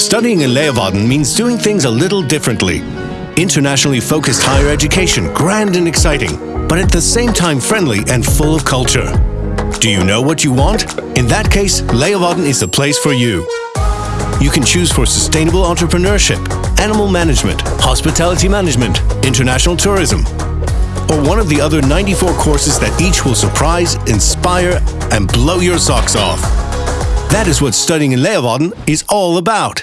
Studying in Leeuwarden means doing things a little differently. Internationally focused higher education, grand and exciting, but at the same time friendly and full of culture. Do you know what you want? In that case, Leeuwarden is the place for you. You can choose for sustainable entrepreneurship, animal management, hospitality management, international tourism, or one of the other 94 courses that each will surprise, inspire, and blow your socks off. That is what studying in Leeuwarden is all about.